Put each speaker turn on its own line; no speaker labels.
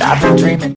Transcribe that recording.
I've been dreaming.